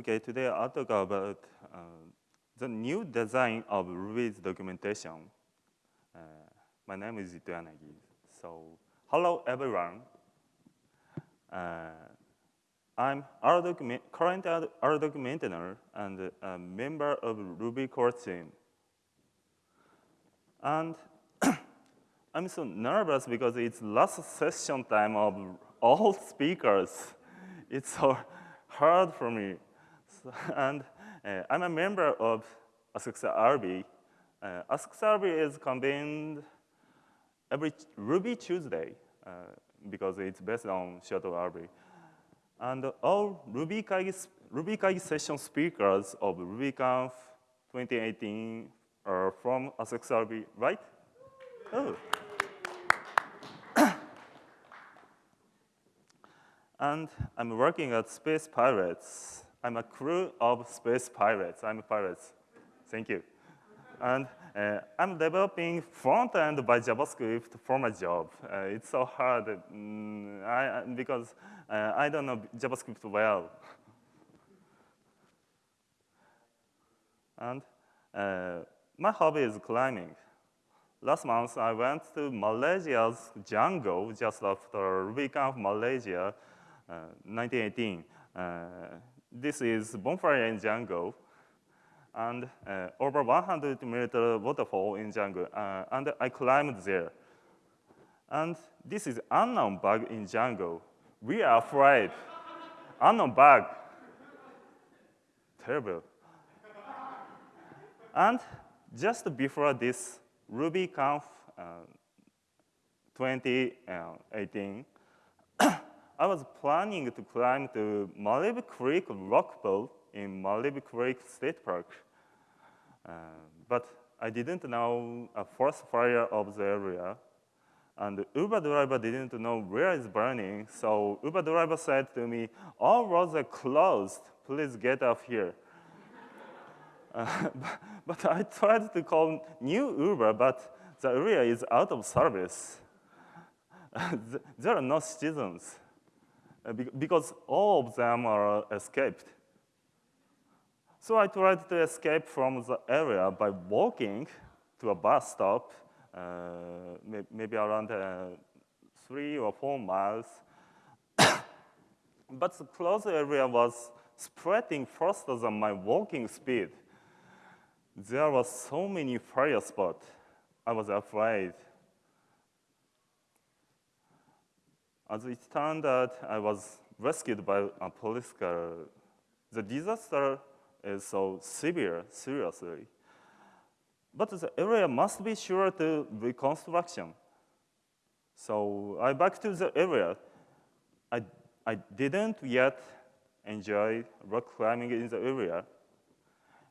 Okay, today I'll talk about uh, the new design of Ruby's documentation. Uh, my name is Ito. So, hello everyone. Uh, I'm document, current RDoc maintainer and a member of Ruby core team. And I'm so nervous because it's last session time of all speakers. It's so hard for me. And uh, I'm a member of Asakusa RB. Uh, Asakusa is convened every Ruby Tuesday uh, because it's based on Seattle RB. And all Ruby Kaigi, Ruby Kaigi session speakers of RubyConf 2018 are from Asakusa RB, right? Oh. and I'm working at Space Pirates. I'm a crew of Space Pirates. I'm a pirate. Thank you. And uh, I'm developing front-end by JavaScript for my job. Uh, it's so hard mm, I, because uh, I don't know JavaScript well. and uh, my hobby is climbing. Last month, I went to Malaysia's jungle just after the week of Malaysia 1918. This is bonfire in jungle and uh, over 100 meter waterfall in jungle, uh, and I climbed there. And this is unknown bug in jungle. We are afraid. unknown bug. Terrible. and just before this RubyConf uh, 2018, I was planning to climb to Malibu Creek rock pool in Malibu Creek State Park. Uh, but I didn't know a forest fire of the area. And the Uber driver didn't know where it's burning. So Uber driver said to me, all roads are closed. Please get off here. uh, but I tried to call new Uber, but the area is out of service. there are no citizens. Uh, because all of them are escaped. So I tried to escape from the area by walking to a bus stop, uh, maybe around uh, three or four miles. but the closed area was spreading faster than my walking speed. There were so many fire spots. I was afraid. As it turned out, I was rescued by a police car. The disaster is so severe, seriously. But the area must be sure to reconstruction. So I back to the area. I, I didn't yet enjoy rock climbing in the area.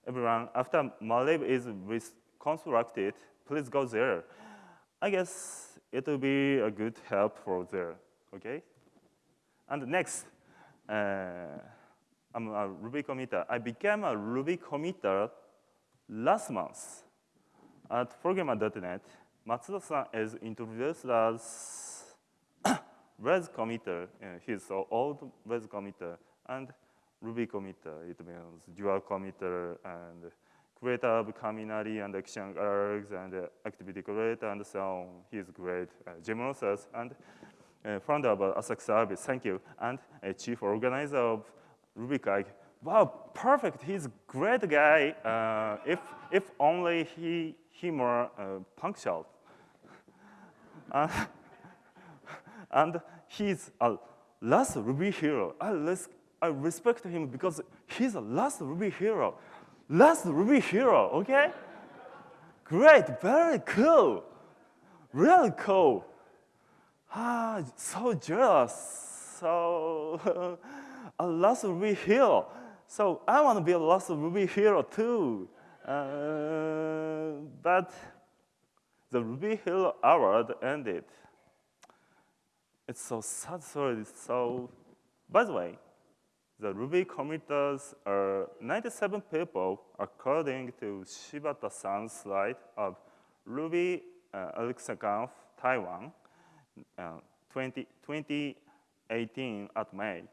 Everyone, after Malib is reconstructed, please go there. I guess it will be a good help for there okay? And next, uh, I'm a Ruby committer. I became a Ruby committer last month at Programmer.net. Matsuda-san is introduced as Rails committer. Uh, he's an old Rails committer and Ruby committer. It means dual committer and creator of Kaminari and action args and uh, active decorator and so on. He's great. Uh, Jim and founder of Asakusa Service, thank you, and a chief organizer of RubyKaigi. Wow, perfect, he's a great guy, uh, if, if only he, he more uh, punctual. uh, and he's a last Ruby hero. I, res I respect him because he's a last Ruby hero. Last Ruby hero, okay? Great, very cool. Really cool ah, so jealous. So a lost Ruby hero. So I want to be a lost Ruby hero too. Uh, but the Ruby Hero Award ended. It's so sad story. So, by the way, the Ruby committers are 97 people according to Shibata-san's slide of Ruby uh, Taiwan uh, 20, 2018 at May.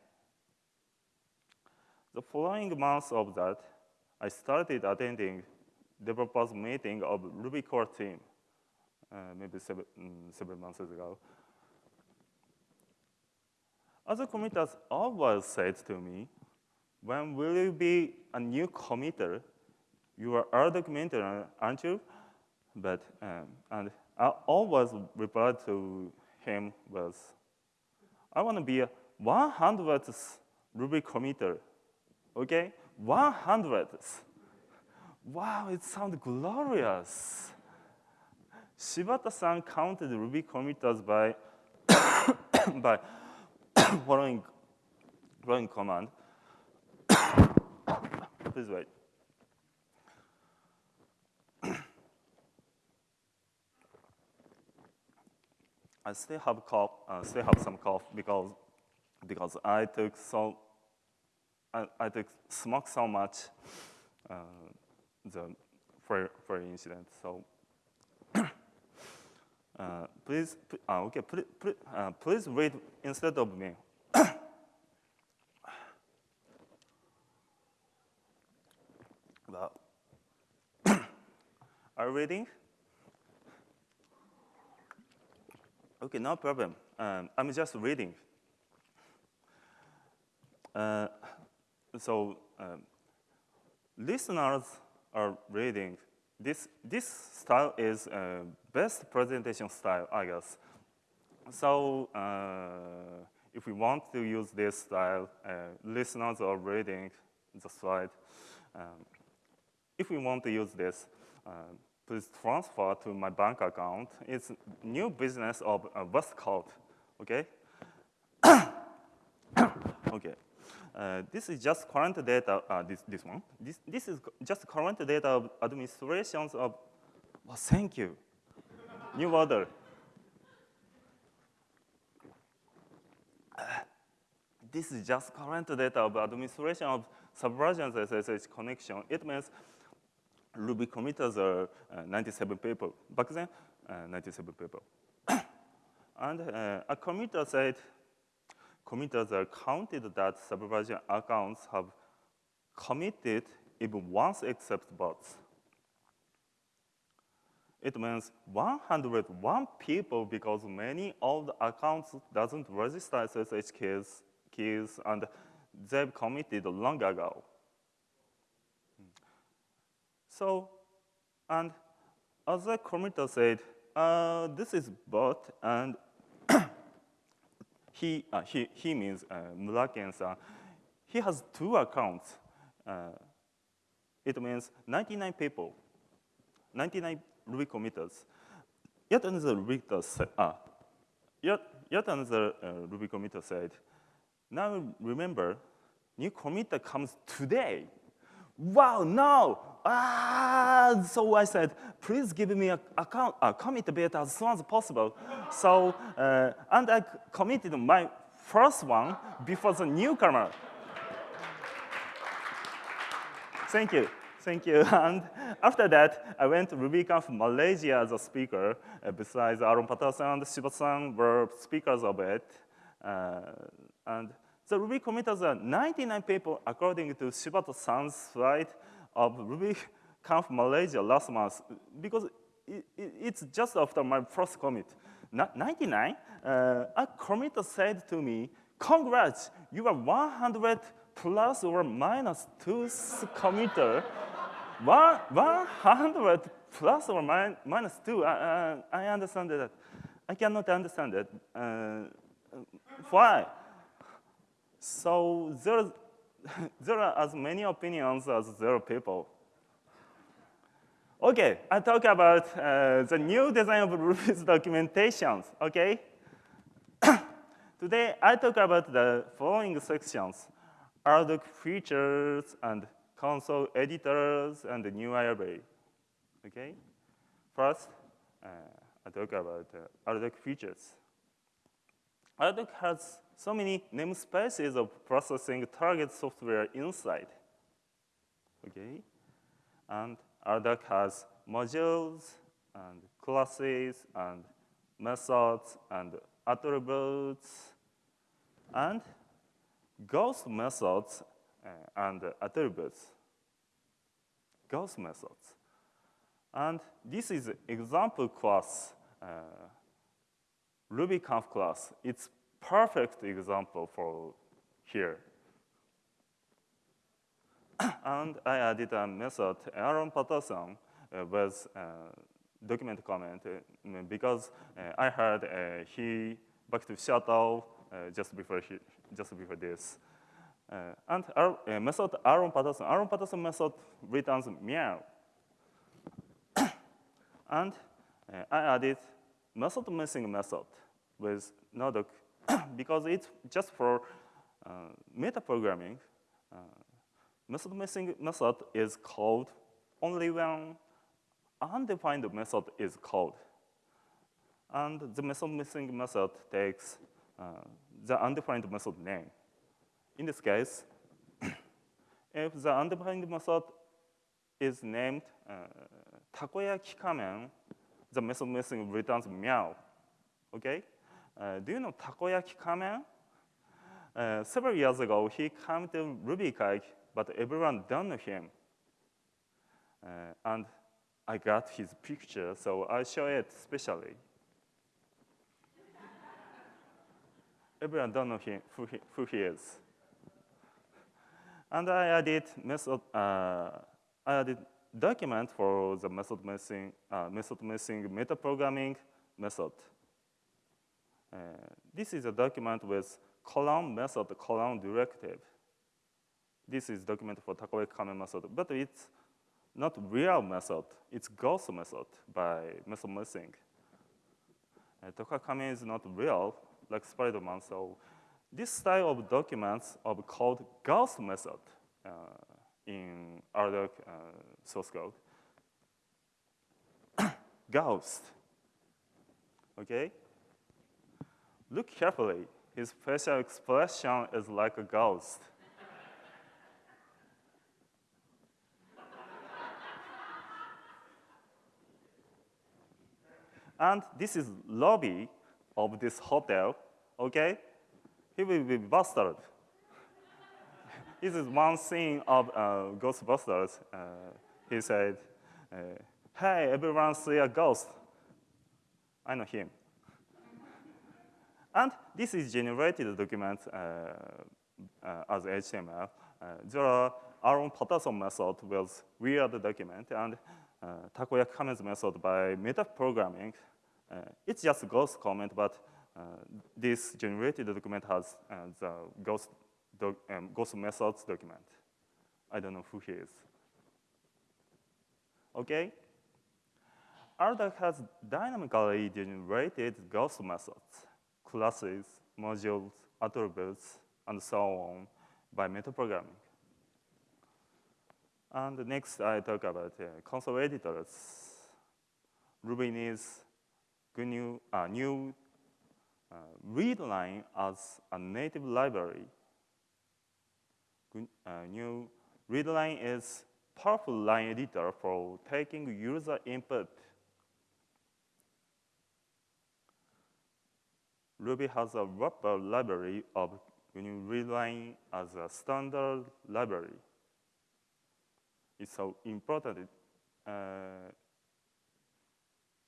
the following months of that, I started attending developers meeting of Ruby core team, uh, maybe seven, mm, seven months ago. Other committers always said to me, when will you be a new committer? You are other committer, aren't you? But, um, and I always replied to him with, I want to be a 100th Ruby committer, okay? 100th. Wow, it sounds glorious. Shibata-san counted Ruby committers by, by following, following command. Please wait. I still have cough, uh, still have some cough because because I took so I, I took smoke so much uh, the for for incident. So uh, please, uh, okay, please, uh, please read instead of me. are you reading? Okay, no problem. Um, I'm just reading. Uh, so um, listeners are reading. This, this style is uh, best presentation style, I guess. So uh, if we want to use this style, uh, listeners are reading the slide. Um, if we want to use this, uh, please transfer to my bank account. It's new business of uh, Westcott, okay? okay. Uh, this is just current data, uh, this, this one. This, this is just current data of administrations of, well, thank you. New order. Uh, this is just current data of administration of subversions SSH connection. It means Ruby committers are uh, 97 people. Back then, uh, 97 people. and uh, a committer said, committers are counted that subversion accounts have committed even once except bots. It means 101 people because many of the accounts doesn't register SSH keys, keys and they've committed long ago. So, and other committer said, uh, this is bot, and he, uh, he, he means uh. He has two accounts. Uh, it means 99 people, 99 Ruby committers. Yet another Ruby said, uh, yet, yet another uh, Ruby committer said, now remember, new committer comes today wow, no. Ah, so I said, please give me a, account, a commit bit as soon as possible. so, uh, and I committed my first one before the newcomer. Thank you. Thank you. And after that, I went to RubyConf Malaysia as a speaker. Uh, besides Aaron Patterson and Shibata-san were speakers of it. Uh, and the Ruby committers are 99 people according to Shibata-san's slide of RubyConf Malaysia last month, because it, it, it's just after my first commit. 99, uh, a committer said to me, congrats, you are 100 plus or minus two committer. One, 100 plus or min minus two, uh, I understand that. I cannot understand that. Uh, why? So there, there are as many opinions as there are people. Okay, I talk about uh, the new design of Ruby's documentations, okay? Today, I talk about the following sections, RDoc features and console editors and the new IRB, okay? First, uh, I talk about uh, RDoc features. RDoc has so many namespaces of processing target software inside. Okay? And RDoc has modules and classes and methods and attributes and ghost methods and attributes, ghost methods. And this is example class, uh, RubyConf class. It's perfect example for here. and I added a method, Aaron Patterson, uh, with uh, document comment uh, because uh, I heard uh, he back to Seattle just before he, just before this. and our method Aaron Patterson, Aaron Patterson method returns meow. and I added method missing method with Nodoc because it's just for uh, metaprogramming. Uh, method missing method is called only when undefined method is called. And the method missing method takes uh, the undefined method name. In this case, if the undefined method is named uh, takoyaki kamen, the method missing returns meow. Okay? Uh, do you know takoyaki kamen? Uh, several years ago, he came to RubyKaigi, but everyone don't know him. Uh, and I got his picture, so I show it specially. Everyone don't know him, who, he, who he is. And I added method, uh, I added document for the method missing, uh, method missing metaprogramming method. Uh, this is a document with column method, column directive. This is document for Takoyaki Kamen method, but it's not real method, it's ghost method by method missing. Uh, Tokakame is not real, like Spider-Man, so this style of documents are called ghost method uh, in other uh, source code. Gauss, okay? Look carefully, his facial expression is like a ghost. And this is lobby of this hotel, okay? He will be busted. this is one scene of uh, Ghostbusters. Uh, he said, uh, hey, everyone see a ghost. I know him. and this is generated document uh, uh, as HTML. Uh, there are Aaron Patterson method with weird document, and uh, Takoyaki method by metaprogramming. Uh, it's just ghost comment, but uh, this generated document has the ghost, doc, um, ghost methods document. I don't know who he is. Okay? RDoc has dynamically generated ghost methods, classes, modules, attributes, and so on by metaprogramming. And next, I talk about uh, console editors. Ruby needs new, uh, new uh, readline as a native library. Uh, GNU readline is powerful line editor for taking user input. Ruby has a wrapper library of GNU readline as a standard library. It's so important. Uh,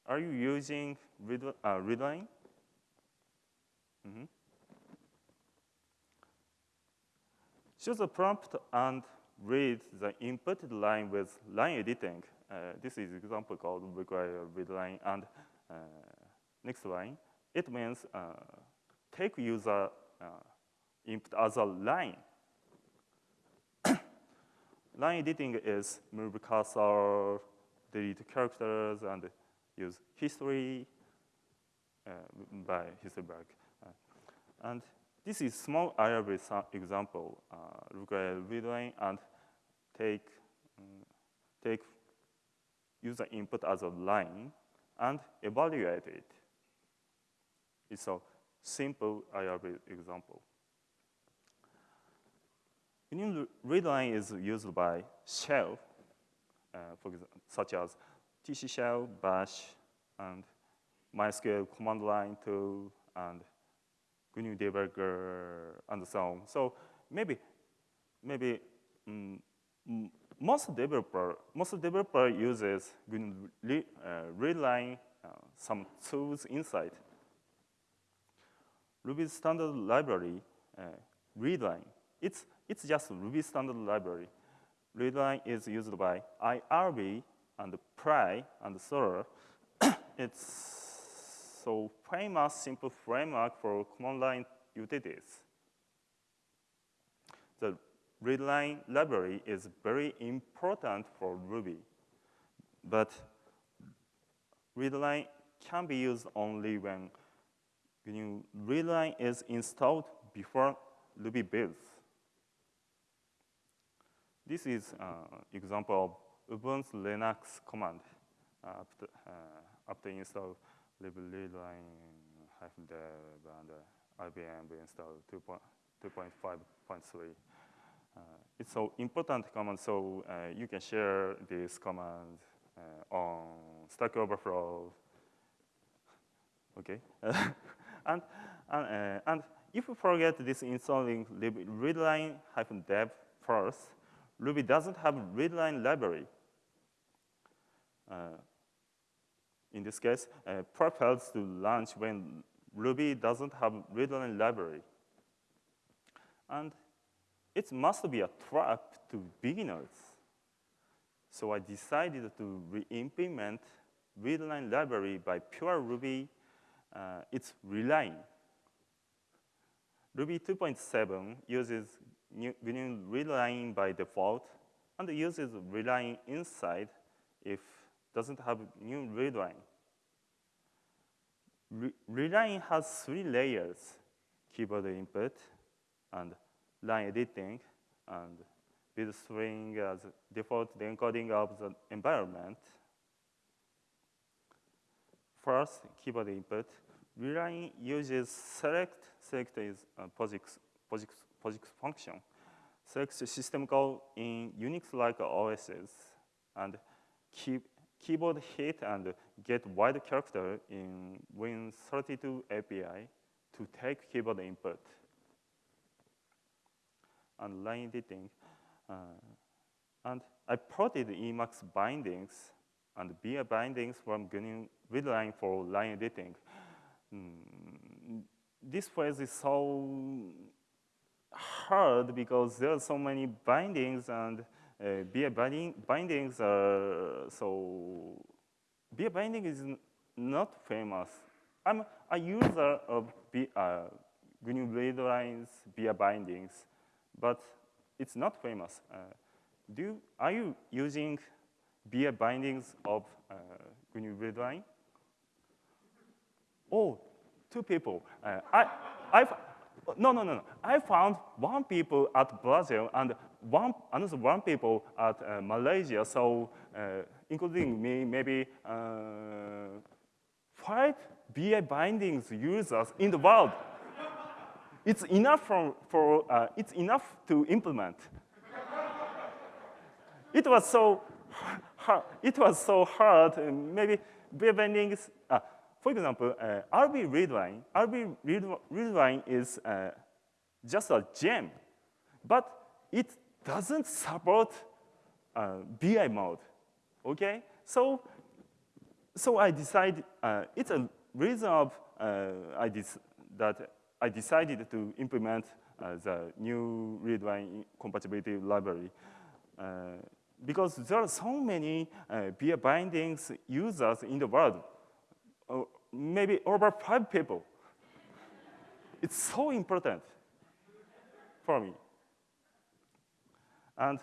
are you using read, uh, readline? Mm -hmm. Choose a prompt and read the inputted line with line editing. Uh, this is example called require readline and uh, next line. It means uh, take user uh, input as a line line editing is move cursor, delete characters, and use history uh, by history back. Uh, and this is small IRB example. Uh, require readline and take um, take user input as a line and evaluate it. It's a simple IRB example. GNU readline is used by shell, uh, for example, such as TC shell, bash, and MySQL command line tool, and GNU debugger, and so on. So maybe maybe um, most developer most developer uses re, uh, uh, some tools inside. Ruby standard library uh, readline. It's it's just Ruby standard library. Readline is used by IRB and Pry and Thor. it's so famous simple framework for command line utilities. The readline library is very important for Ruby, but readline can be used only when GNU readline is installed before Ruby builds. This is uh, example of Ubuntu Linux command uh, after, uh, after install readline hyphen dev and uh, rvm install 2.5.3. Uh, it's so important command, so uh, you can share this command uh, on Stack Overflow. Okay, and and, and if you forget this installing readline hyphen dev first, Ruby doesn't have readline library. In this case, uh, prep fails to launch when Ruby doesn't have readline library. And it must be a trap to beginners. So I decided to re-implement readline library by pure Ruby. Uh, it's reline. Ruby 2.7 uses new, readline by default and uses readline inside if doesn't have new readline. Re readline has three layers, keyboard input and line editing and with string as default the encoding of the environment. First, keyboard input. Readline uses select. Select is a POSIX, POSIX, POSIX function. Select system call in Unix-like OSs and key, keyboard hit and get wide character in Win32 API to take keyboard input and line editing. Uh, and I plotted Emacs bindings and vi bindings from GNU readline for line editing. Mm, this phase is so hard because there are so many bindings and uh, vi binding, bindings are so, vi binding is not famous. I'm a user of B, uh, GNU readlines, vi bindings, but it's not famous. Uh, do you, are you using vi bindings of uh, GNU readline? Oh, two people. Uh, I, I've, no, no, no, no. I found one people at Brazil and one, another one people at uh, Malaysia. So uh, including me, maybe uh, five vi bindings users in the world it's enough for, for uh, it's enough to implement. it was so hard, it was so hard. Maybe vi bindings. For example, uh, RB readline. RB readline is uh, just a gem, but it doesn't support uh, vi mode. Okay, so so I decided uh, it's a reason of uh, I that I decided to implement uh, the new readline compatibility library. Because there are so many uh, vi bindings users in the world, maybe over five people. it's so important for me. And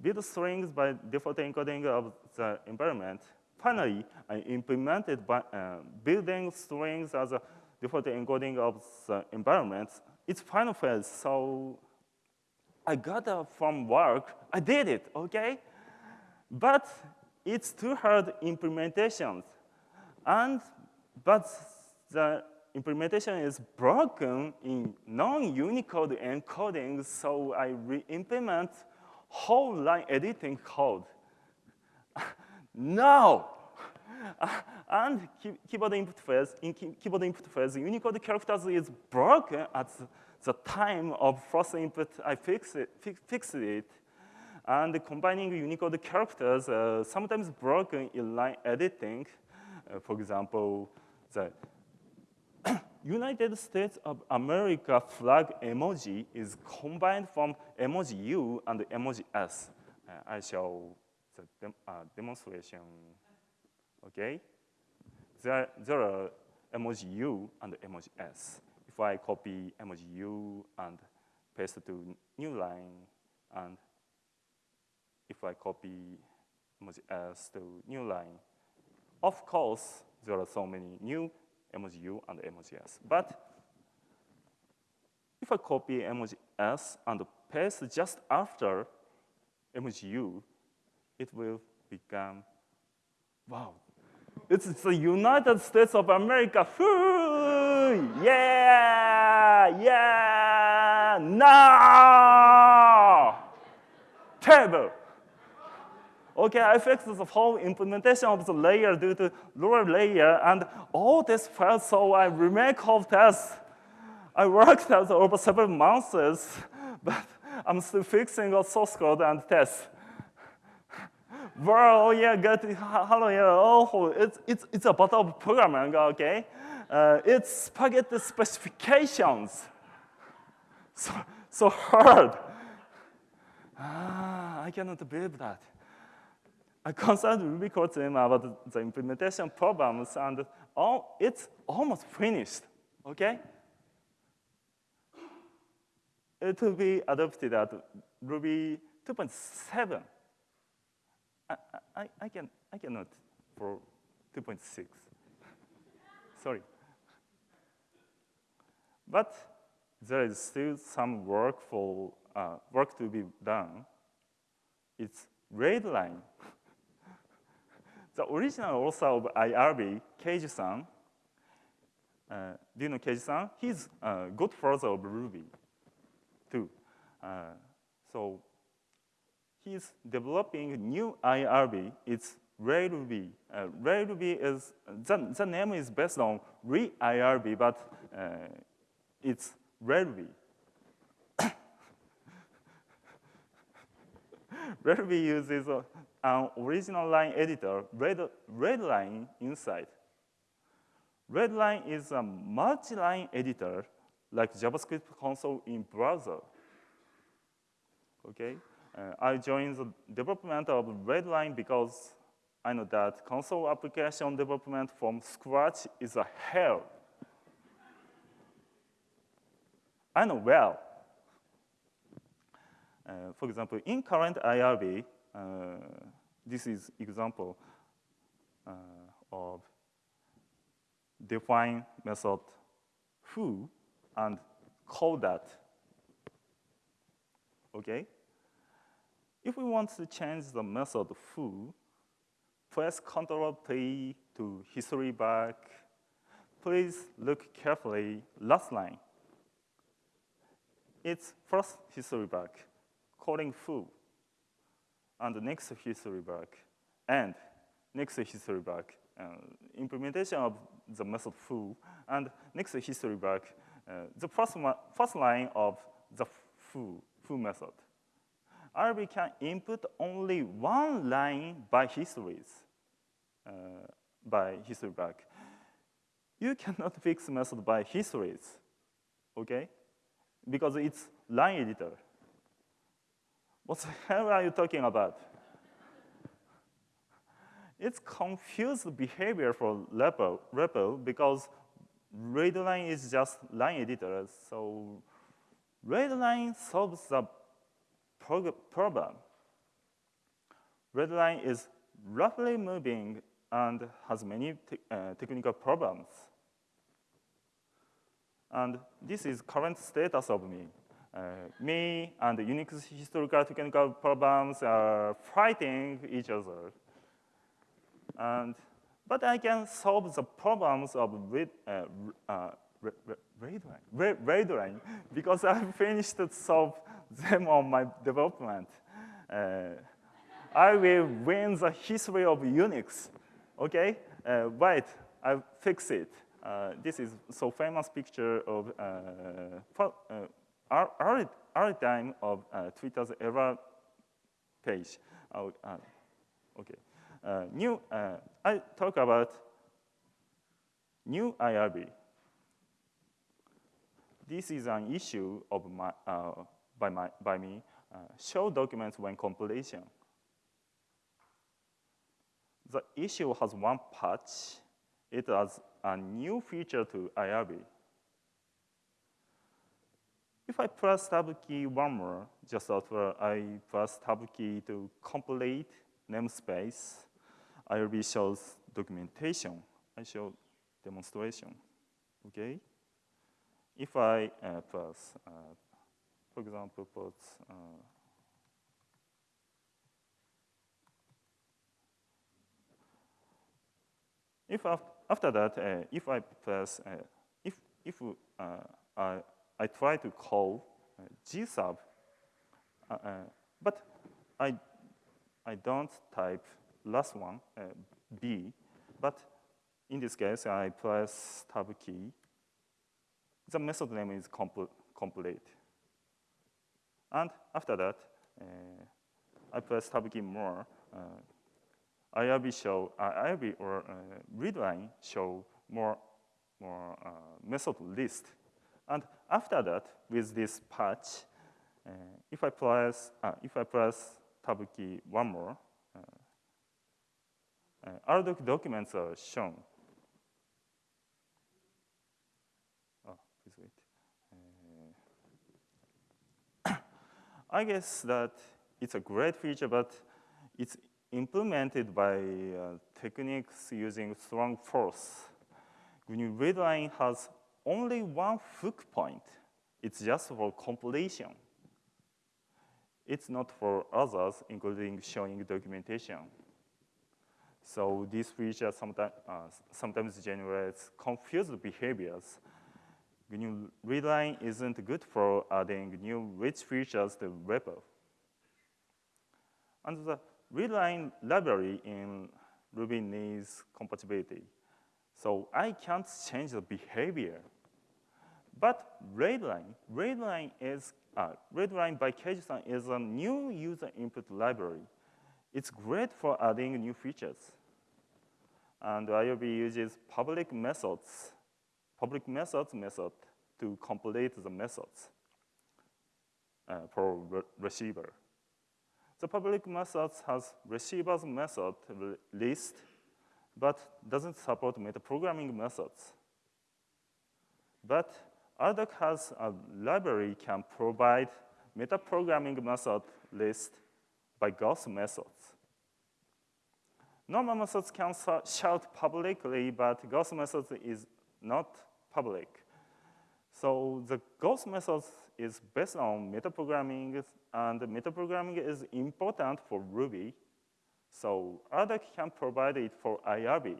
build strings by default encoding of the environment. Finally, I implemented by, uh, building strings as a default encoding of the environment, it's final phase. So I got uh, from work, I did it, okay? But it's too hard implementations. And, but the implementation is broken in non-Unicode encoding, so I re-implement whole line editing code. no! and key keyboard input phase, in key keyboard input phase, Unicode characters is broken at the time of first input, I fix it, fix, fixed it. And combining Unicode characters, uh, sometimes broken in line editing. Uh, for example, the United States of America flag emoji is combined from emoji U and emoji S. Uh, I show the dem uh, demonstration. Okay, there, there are emoji U and emoji S. If I copy emoji U and paste to new line, and if I copy emoji S to new line, of course, there are so many new emoji and emoji But if I copy emoji and paste just after emoji U, it will become, wow, it's the United States of America. Woo! Yeah, yeah, no! Terrible. Okay, I fixed the whole implementation of the layer due to lower layer, and all this failed, so I remake all tests. I worked out over several months, but I'm still fixing all source code and tests. Well, oh yeah, get hello, yeah, oh, it's, it's, it's a part of programming, okay? Uh, it's spaghetti specifications. So, so hard. Ah, I cannot believe that. I consulted Ruby core team about the implementation problems, and all, it's almost finished, okay? It will be adopted at Ruby 2.7. I, I, I, can, I cannot for 2.6. Sorry. But there is still some work for uh, work to be done. It's read line. The original author of IRB, Keiju-san, uh, do you know Keiju-san? He's a good father of Ruby, too. Uh, so he's developing new IRB. It's Reirb. Uh, Reirb is, the, the name is based on re-IRB, but uh, it's Reirb. Reirb uses a an original line editor, red, Reidline inside. Reidline is a multi-line editor like JavaScript console in browser. Okay, uh, I joined the development of Reidline because I know that console application development from scratch is a hell. I know well. Uh, for example, in current IRB, uh, this is example uh, of define method foo and call that. Okay? If we want to change the method foo, press Ctrl P to history back. Please look carefully last line. It's first history back, calling foo and next history back, and next history back. Uh, implementation of the method foo, and next history back, uh, the first, first line of the foo, foo method. IRB can input only one line by histories, uh, by history back. You cannot fix method by histories, okay? Because it's line editor. What the hell are you talking about? it's confused behavior for REPL, because readline is just line editor. So readline solves the problem. Readline is roughly moving and has many te uh, technical problems. And this is current status of me. Uh, me and Unix historical technical problems are fighting each other. And, but I can solve the problems of read, uh, uh, readline, because I finished to solve them on my development. Uh, I will win the history of Unix, okay? Uh, wait, I fix it. uh, this is so famous picture of early time of uh, Twitter's error page. Uh, okay. Uh, new, I talk about new IRB. This is an issue of my, by, my, by me, show documents when completion. The issue has one patch. It has a new feature to IRB. If I press tab key one more, just after I press tab key to complete namespace, I IRB shows documentation. I show demonstration, okay? If I uh, press, uh, for example, put uh, If after that, uh, if I press, uh, if, if uh, I, I try to call uh, gsub, uh, uh, but I, I don't type last one, b, but in this case, I press tab key. The method name is compl complete. And after that, I press tab key more. IRB show, uh, IRB or uh, readline show more, more uh, method list. And after that, with this patch, uh, if I press, uh, if I press tab key one more, uh, RDoc documents are shown. Oh, please wait. I guess that it's a great feature, but it's implemented by uh, techniques using strong force. GNU readline has only one hook point, it's just for completion. It's not for others, including showing documentation. So this feature sometimes, uh, sometimes generates confused behaviors. GNU readline isn't good for adding new rich features to REPL. And the readline library in Ruby needs compatibility. So I can't change the behavior. But readline, readline is, uh, readline by Keiju-san is a new user input library. It's great for adding new features. And IRB uses public methods, public methods method to complete the methods uh, for re receiver. The public methods has receivers method list, but doesn't support metaprogramming methods. But RDoc has a library can provide metaprogramming method list by ghost methods. Normal methods can shout publicly, but ghost methods is not public. So the ghost methods is based on metaprogramming, and metaprogramming is important for Ruby. So RDoc can provide it for IRB.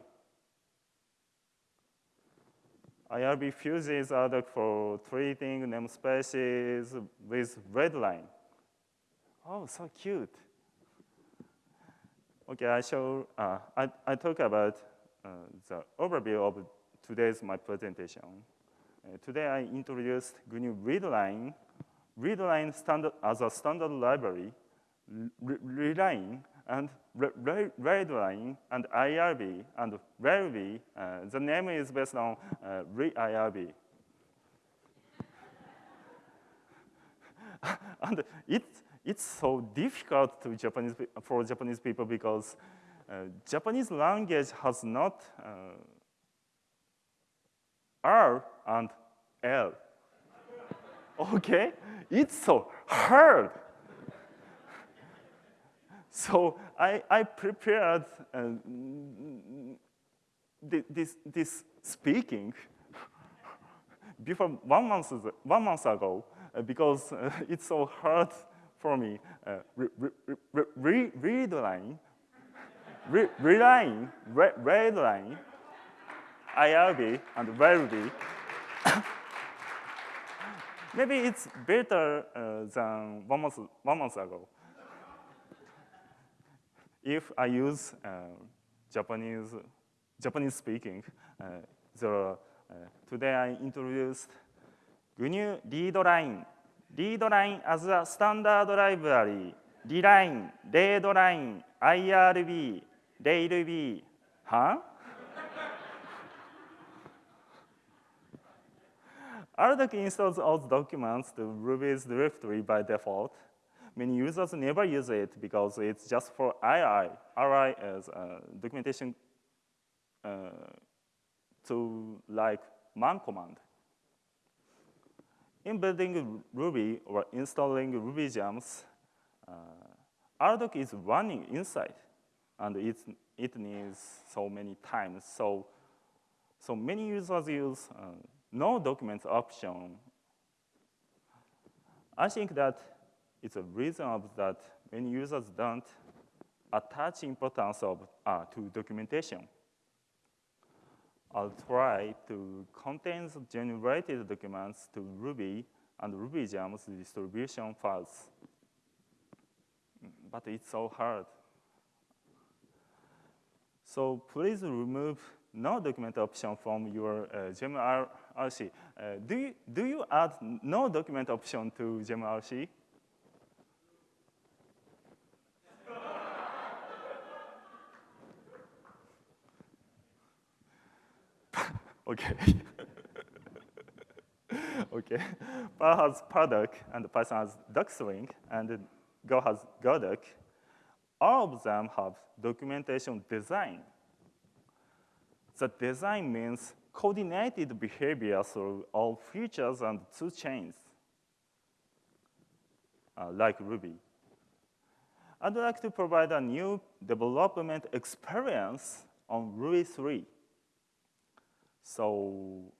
IRB fuses RDoc for treating namespaces with readline. Oh, so cute. Okay, I show, uh, I, I talk about uh, the overview of today's my presentation. Uh, today I introduced GNU readline, readline standard as a standard library, readline and readline and IRB and Ruby. Uh, the name is based on uh, IRB. and it's, it's so difficult to Japanese, for Japanese people because uh, Japanese language has not uh, R and L. okay? It's so hard. So I, I prepared uh, this, this speaking before one month, one month ago uh, because uh, it's so hard for me. Uh, re, re, re, read line, re, reline, re, read line, IRB and VLB. Maybe it's better uh, than one month, one month ago. If I use uh, Japanese, Japanese speaking, uh, there are today I introduced GNU readline. readline as a standard library. Readline, readline, IRB, Reirb. Huh? RDoc installs all documents to Ruby's directory by default. Many users never use it because it's just for RI. RI is a documentation uh, to like man command. In building Ruby or installing Ruby gems, uh, RDoc is running inside, and it's, it needs so many times. So, so many users use uh, no documents option. I think that it's a reason of that many users don't attach importance of, uh, to documentation. I'll try to contain generated documents to Ruby and RubyGems distribution files. But it's so hard. So please remove no document option from your uh, GemRC. Uh, do, you, do you add no document option to GemRC? Okay. okay. Perl has perldoc, and Python has docstring, and Go has Godoc. All of them have documentation design the design means coordinated behavior through all features and toolchains, uh, like Ruby. I'd like to provide a new development experience on Ruby 3. So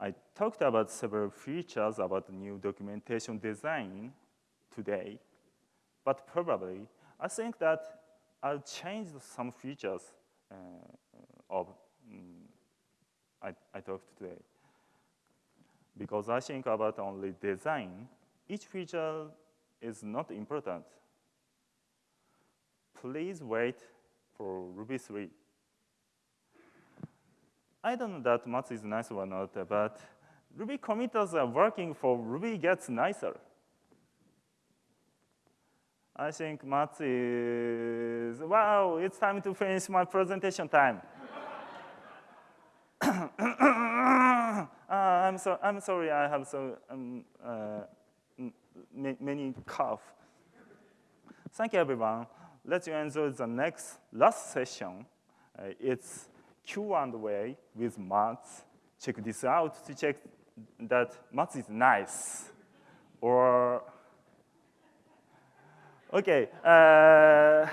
I talked about several features about new documentation design today, but probably I think that I'll change some features uh, of um, I, I talked today. Because I think about only design, each feature is not important. Please wait for Ruby 3. I don't know that much is nice or not, but Ruby committers are working for Ruby gets nicer. I think Mats is, wow, it's time to finish my presentation time. uh, I'm, so, I'm sorry, I have so um, uh, many cough. Thank you, everyone. Let's enjoy the next, last session. Uh, it's Q&A with Mats. Check this out to check that Mats is nice. Or, okay. Uh,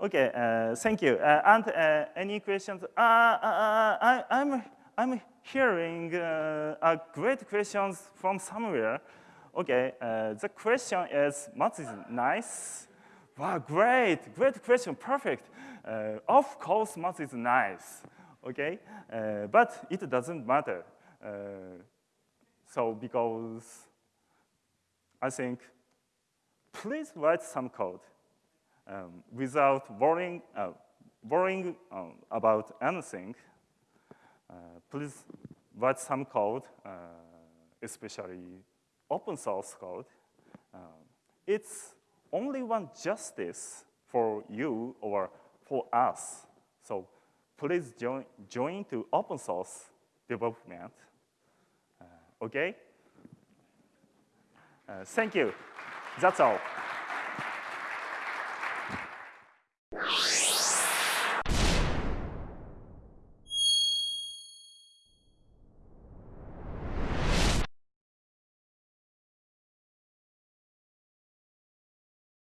Okay, uh, thank you. Uh, and uh, any questions? Uh, uh, I, I'm I'm hearing a great questions from somewhere. Okay, the question is, Mats is nice. Wow, great, great question, perfect. Of course, Mats is nice, okay? Uh, but it doesn't matter. Uh, so because I think, please write some code um, without worrying, uh, worrying um, about anything. Uh, please write some code, uh, especially open source code. It's only one justice for you or for us. So please join, join to open source development. Uh, okay? Uh, thank you. That's all.